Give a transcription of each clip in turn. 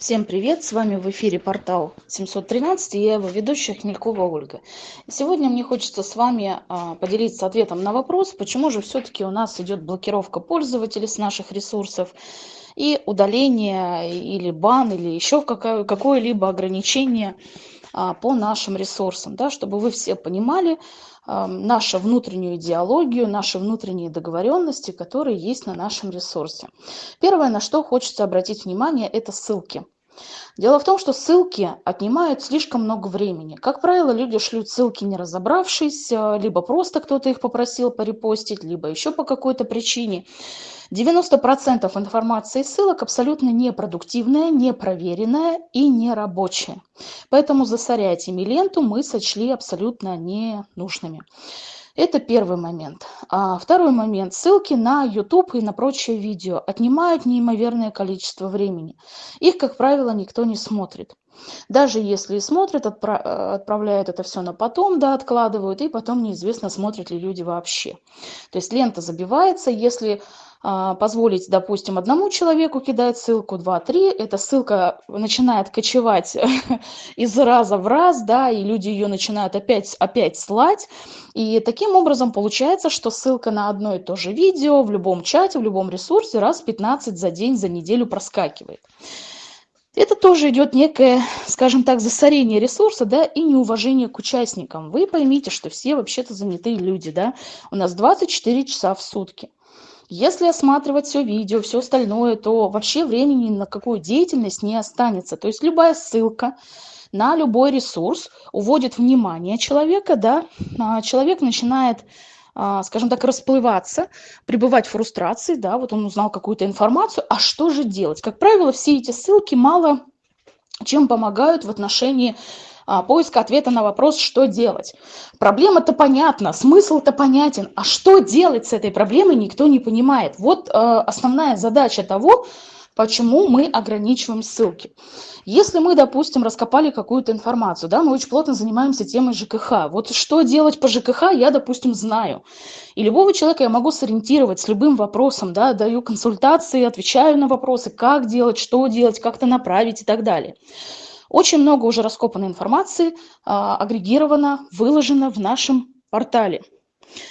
Всем привет! С вами в эфире портал 713 и я его ведущая Хмелькова Ольга. Сегодня мне хочется с вами а, поделиться ответом на вопрос, почему же все-таки у нас идет блокировка пользователей с наших ресурсов и удаление или бан или еще какое-либо ограничение а, по нашим ресурсам, да, чтобы вы все понимали нашу внутреннюю идеологию, наши внутренние договоренности, которые есть на нашем ресурсе. Первое, на что хочется обратить внимание, это ссылки. Дело в том, что ссылки отнимают слишком много времени. Как правило, люди шлют ссылки не разобравшись, э, либо просто кто-то их попросил порепостить, либо еще по какой-то причине. 90% информации ссылок абсолютно непродуктивная, непроверенная и нерабочая. Поэтому засорять ими ленту мы сочли абсолютно ненужными. Это первый момент. А второй момент. Ссылки на YouTube и на прочие видео отнимают неимоверное количество времени. Их, как правило, никто не смотрит. Даже если и смотрят, отпра отправляют это все на потом, да, откладывают, и потом неизвестно, смотрят ли люди вообще. То есть лента забивается, если позволить, допустим, одному человеку кидать ссылку, два, три, эта ссылка начинает кочевать из раза в раз, да, и люди ее начинают опять, опять слать. И таким образом получается, что ссылка на одно и то же видео в любом чате, в любом ресурсе раз 15 за день, за неделю проскакивает. Это тоже идет некое, скажем так, засорение ресурса, да, и неуважение к участникам. Вы поймите, что все вообще-то занятые люди, да, у нас 24 часа в сутки. Если осматривать все видео, все остальное, то вообще времени на какую деятельность не останется. То есть любая ссылка на любой ресурс уводит внимание человека, да, а человек начинает а, скажем так, расплываться, пребывать в фрустрации, да, вот он узнал какую-то информацию, а что же делать? Как правило, все эти ссылки мало чем помогают в отношении а, поиска ответа на вопрос, что делать. Проблема-то понятна, смысл-то понятен, а что делать с этой проблемой, никто не понимает. Вот э, основная задача того, почему мы ограничиваем ссылки. Если мы, допустим, раскопали какую-то информацию, да, мы очень плотно занимаемся темой ЖКХ. Вот что делать по ЖКХ, я, допустим, знаю. И любого человека я могу сориентировать с любым вопросом, да, даю консультации, отвечаю на вопросы, как делать, что делать, как-то направить и так далее. Очень много уже раскопанной информации, а, агрегировано, выложено в нашем портале.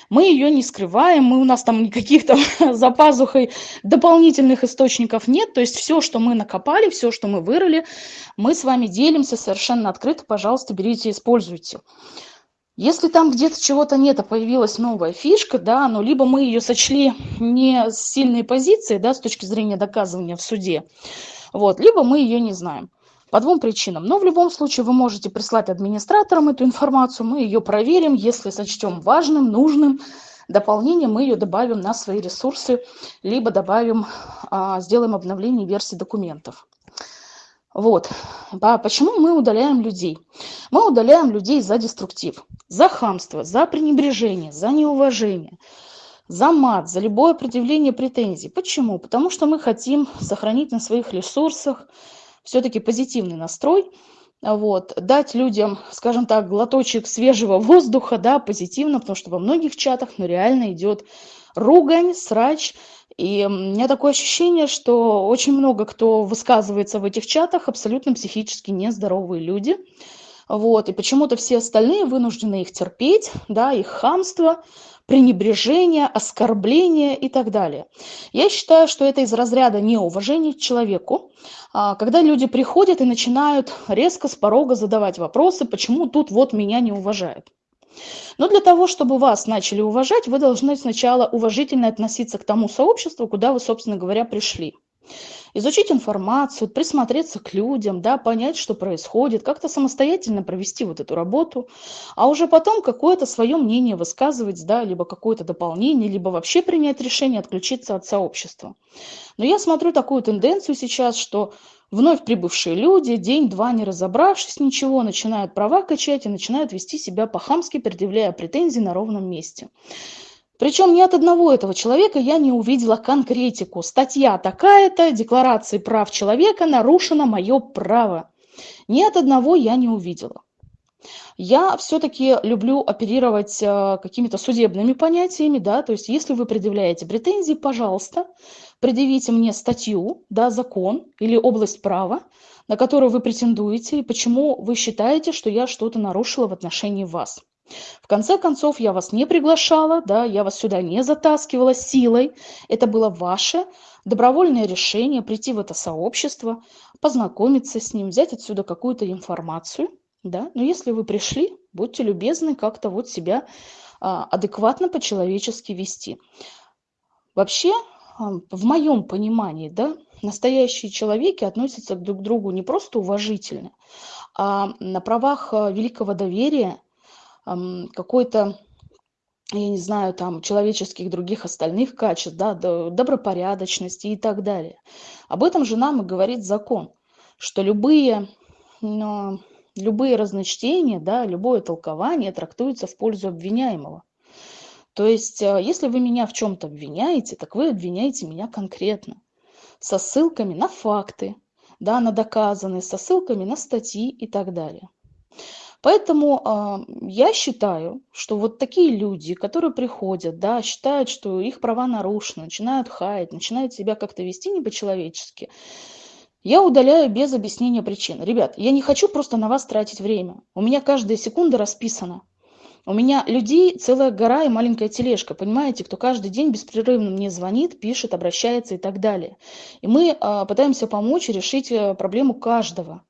Мы ее не скрываем, мы, у нас там никаких там за пазухой дополнительных источников нет. То есть все, что мы накопали, все, что мы вырыли, мы с вами делимся совершенно открыто. Пожалуйста, берите, используйте. Если там где-то чего-то нет, а появилась новая фишка, да, но либо мы ее сочли не с сильной позиции, да, с точки зрения доказывания в суде, вот, либо мы ее не знаем. По двум причинам. Но в любом случае вы можете прислать администраторам эту информацию, мы ее проверим, если сочтем важным, нужным. Дополнение мы ее добавим на свои ресурсы, либо добавим, а, сделаем обновление версии документов. Вот. А почему мы удаляем людей? Мы удаляем людей за деструктив, за хамство, за пренебрежение, за неуважение, за мат, за любое предъявление претензий. Почему? Потому что мы хотим сохранить на своих ресурсах все-таки позитивный настрой, вот, дать людям, скажем так, глоточек свежего воздуха, да, позитивно, потому что во многих чатах, ну, реально идет ругань, срач, и у меня такое ощущение, что очень много кто высказывается в этих чатах, абсолютно психически нездоровые люди, вот, и почему-то все остальные вынуждены их терпеть, да, их хамство, пренебрежение, оскорбление и так далее. Я считаю, что это из разряда неуважения к человеку, а, когда люди приходят и начинают резко с порога задавать вопросы, почему тут вот меня не уважают. Но для того, чтобы вас начали уважать, вы должны сначала уважительно относиться к тому сообществу, куда вы, собственно говоря, пришли изучить информацию, присмотреться к людям, да, понять, что происходит, как-то самостоятельно провести вот эту работу, а уже потом какое-то свое мнение высказывать, да, либо какое-то дополнение, либо вообще принять решение отключиться от сообщества. Но я смотрю такую тенденцию сейчас, что вновь прибывшие люди, день-два не разобравшись ничего, начинают права качать и начинают вести себя по-хамски, предъявляя претензии на ровном месте. Причем ни от одного этого человека я не увидела конкретику. Статья такая-то, декларации прав человека, нарушено мое право. Ни от одного я не увидела. Я все-таки люблю оперировать э, какими-то судебными понятиями, да, то есть если вы предъявляете претензии, пожалуйста, предъявите мне статью, да, закон или область права, на которую вы претендуете, и почему вы считаете, что я что-то нарушила в отношении вас. В конце концов, я вас не приглашала, да, я вас сюда не затаскивала силой. Это было ваше добровольное решение прийти в это сообщество, познакомиться с ним, взять отсюда какую-то информацию, да. Но если вы пришли, будьте любезны как-то вот себя а, адекватно по-человечески вести. Вообще, а, в моем понимании, да, настоящие человеки относятся друг к другу не просто уважительно, а на правах а, великого доверия, какой-то я не знаю, там, человеческих других остальных качеств, да, добропорядочности и так далее. Об этом же нам и говорит закон, что любые, но, любые разночтения, да, любое толкование трактуется в пользу обвиняемого. То есть, э, если вы меня в чем-то обвиняете, так вы обвиняете меня конкретно, со ссылками на факты, да, на доказанные, со ссылками на статьи и так далее. Поэтому а, я считаю, что вот такие люди, которые приходят, да, считают, что их права нарушены, начинают хаять, начинают себя как-то вести не по-человечески, я удаляю без объяснения причин. Ребят, я не хочу просто на вас тратить время. У меня каждая секунда расписана. У меня людей целая гора и маленькая тележка, понимаете, кто каждый день беспрерывно мне звонит, пишет, обращается и так далее. И мы а, пытаемся помочь решить э, проблему каждого.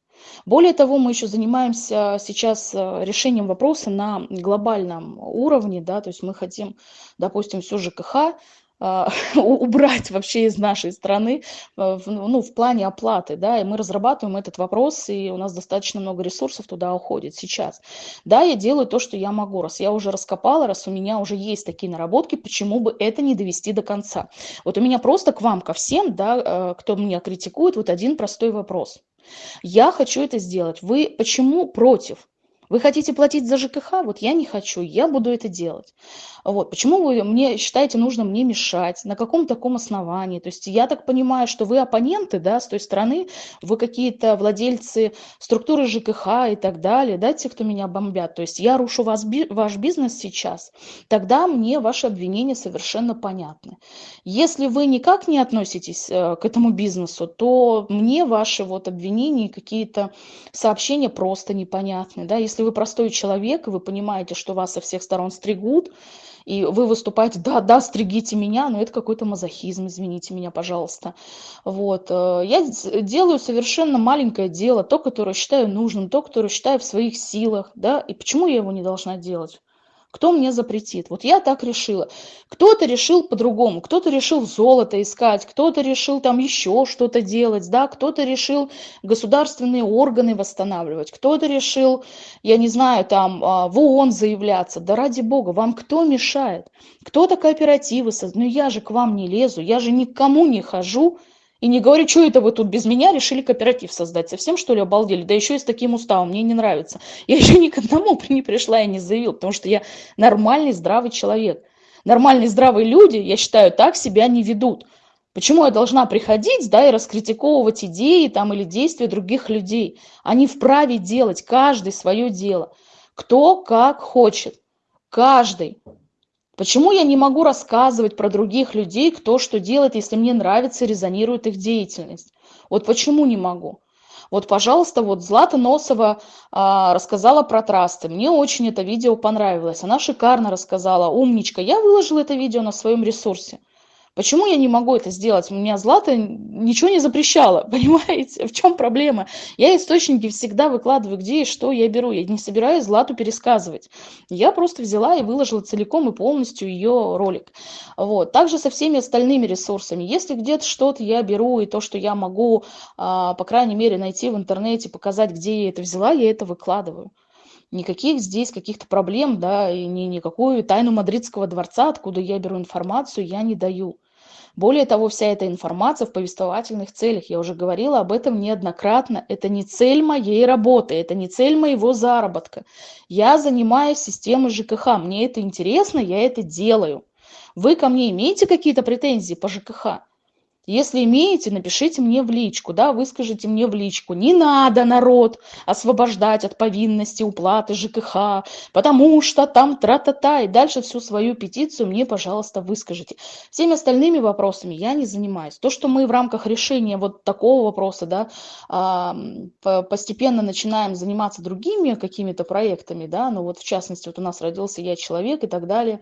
Более того, мы еще занимаемся сейчас э, решением вопроса на глобальном уровне, да, то есть мы хотим, допустим, всю ЖКХ а, убрать вообще из нашей страны э, ну, в плане оплаты, да, и мы разрабатываем этот вопрос, и у нас достаточно много ресурсов туда уходит сейчас. Да, я делаю то, что я могу, раз я уже раскопала, раз у меня уже есть такие наработки, почему бы это не довести до конца? Вот у меня просто к вам, ко всем, да, э, кто меня критикует, вот один простой вопрос. Я хочу это сделать. Вы почему против? Вы хотите платить за ЖКХ? Вот я не хочу, я буду это делать. Вот. Почему вы мне считаете нужно мне мешать? На каком таком основании? То есть я так понимаю, что вы оппоненты, да, с той стороны, вы какие-то владельцы структуры ЖКХ и так далее, да, те, кто меня бомбят. То есть я рушу вас, ваш бизнес сейчас, тогда мне ваши обвинения совершенно понятны. Если вы никак не относитесь э, к этому бизнесу, то мне ваши вот обвинения, какие-то сообщения просто непонятны, да. Если вы простой человек, вы понимаете, что вас со всех сторон стригут, и вы выступаете, да, да, стригите меня, но это какой-то мазохизм, извините меня, пожалуйста. Вот. Э, я делаю совершенно маленькое дело, то, которое считаю нужным, то, которое считаю в своих силах, да, и почему я его не должна делать? Кто мне запретит? Вот я так решила. Кто-то решил по-другому, кто-то решил золото искать, кто-то решил там еще что-то делать, да, кто-то решил государственные органы восстанавливать, кто-то решил, я не знаю, там а, в ООН заявляться. Да ради бога, вам кто мешает? Кто-то кооперативы создает. Ну я же к вам не лезу, я же никому не хожу, и не говорю, что это вы тут без меня решили кооператив создать. Совсем что ли обалдели? Да еще и с таким уставом, мне не нравится. Я еще ни к одному не пришла и не заявила, потому что я нормальный, здравый человек. Нормальные, здравые люди, я считаю, так себя не ведут. Почему я должна приходить, да, и раскритиковывать идеи там или действия других людей? Они вправе делать, каждый свое дело. Кто как хочет. Каждый. Почему я не могу рассказывать про других людей, кто что делает, если мне нравится, резонирует их деятельность? Вот почему не могу? Вот, пожалуйста, вот Злата Носова а, рассказала про трасты. Мне очень это видео понравилось. Она шикарно рассказала, умничка. Я выложила это видео на своем ресурсе. Почему я не могу это сделать? У меня Злата ничего не запрещала, понимаете? В чем проблема? Я источники всегда выкладываю, где и что я беру. Я не собираюсь Злату пересказывать. Я просто взяла и выложила целиком и полностью ее ролик. Вот. Также со всеми остальными ресурсами. Если где-то что-то я беру, и то, что я могу, а, по крайней мере, найти в интернете, показать, где я это взяла, я это выкладываю никаких здесь каких-то проблем, да, и ни, никакую тайну мадридского дворца, откуда я беру информацию, я не даю. Более того, вся эта информация в повествовательных целях, я уже говорила об этом неоднократно, это не цель моей работы, это не цель моего заработка. Я занимаюсь системой ЖКХ, мне это интересно, я это делаю. Вы ко мне имеете какие-то претензии по ЖКХ? Если имеете, напишите мне в личку, да, выскажите мне в личку. Не надо народ освобождать от повинности уплаты ЖКХ, потому что там тра-та-та, и дальше всю свою петицию мне, пожалуйста, выскажите. Всеми остальными вопросами я не занимаюсь. То, что мы в рамках решения вот такого вопроса, да, а, постепенно начинаем заниматься другими какими-то проектами, да, ну вот в частности, вот у нас родился я человек и так далее,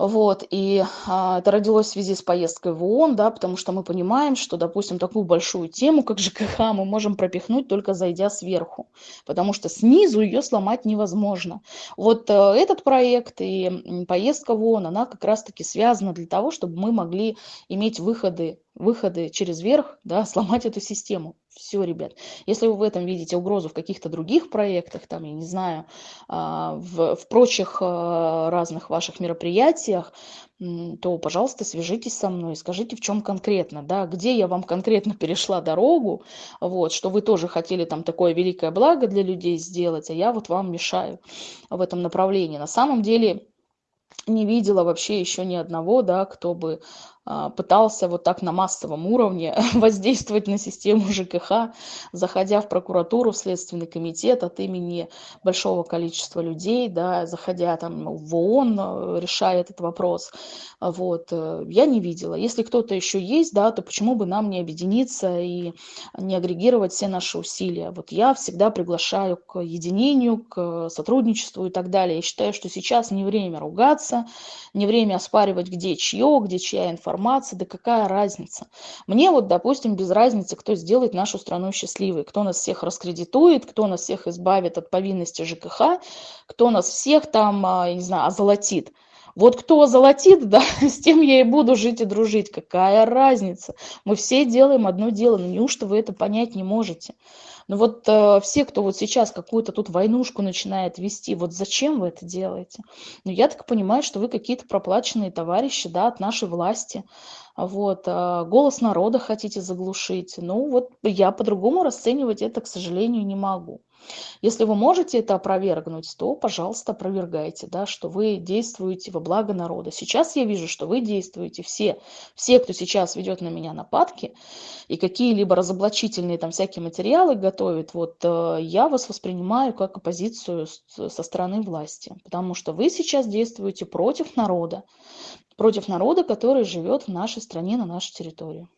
вот, и а, это родилось в связи с поездкой в ООН, да, потому что мы понимаем, что, допустим, такую большую тему, как ЖКХ, мы можем пропихнуть только зайдя сверху, потому что снизу ее сломать невозможно. Вот а, этот проект и поездка в ООН, она как раз-таки связана для того, чтобы мы могли иметь выходы выходы через верх, да, сломать эту систему. Все, ребят. Если вы в этом видите угрозу в каких-то других проектах, там, я не знаю, а, в, в прочих а, разных ваших мероприятиях, то, пожалуйста, свяжитесь со мной, скажите, в чем конкретно, да, где я вам конкретно перешла дорогу, вот, что вы тоже хотели там такое великое благо для людей сделать, а я вот вам мешаю в этом направлении. На самом деле не видела вообще еще ни одного, да, кто бы пытался вот так на массовом уровне воздействовать на систему ЖКХ, заходя в прокуратуру, в Следственный комитет от имени большого количества людей, да, заходя там в ООН, э, решая этот вопрос. Вот. Э, я не видела. Если кто-то еще есть, да, то почему бы нам не объединиться и не агрегировать все наши усилия? Вот я всегда приглашаю к единению, к сотрудничеству и так далее. Я считаю, что сейчас не время ругаться, не время оспаривать, где чье, где чья информация, информации, да какая разница. Мне вот, допустим, без разницы, кто сделает нашу страну счастливой, кто нас всех раскредитует, кто нас всех избавит от повинности ЖКХ, кто нас всех там, а, не знаю, озолотит. Вот кто озолотит, да, с тем я и буду жить и дружить. Какая разница? Мы все делаем одно дело, но неужто вы это понять не можете? Ну вот э, все, кто вот сейчас какую-то тут войнушку начинает вести, вот зачем вы это делаете? Ну я так понимаю, что вы какие-то проплаченные товарищи, да, от нашей власти. Вот, э, голос народа хотите заглушить. Ну вот я по-другому расценивать это, к сожалению, не могу. Если вы можете это опровергнуть, то, пожалуйста, опровергайте, да, что вы действуете во благо народа. Сейчас я вижу, что вы действуете все, все, кто сейчас ведет на меня нападки и какие-либо разоблачительные там всякие материалы готовит, вот э, я вас воспринимаю как оппозицию со стороны власти, потому что вы сейчас действуете против народа, против народа, который живет в нашей стране, на нашей территории.